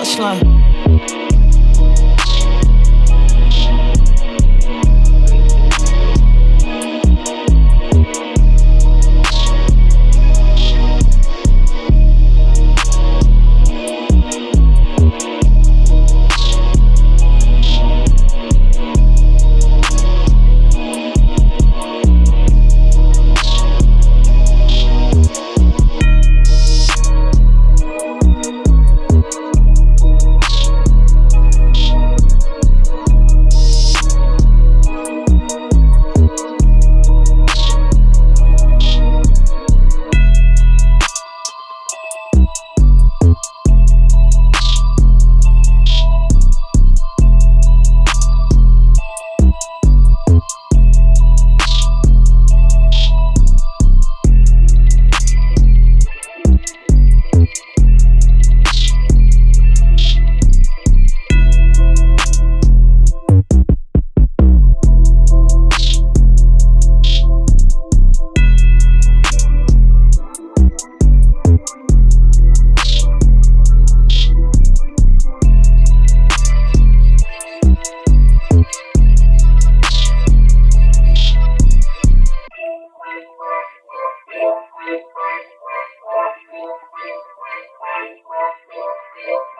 slime. Thank you.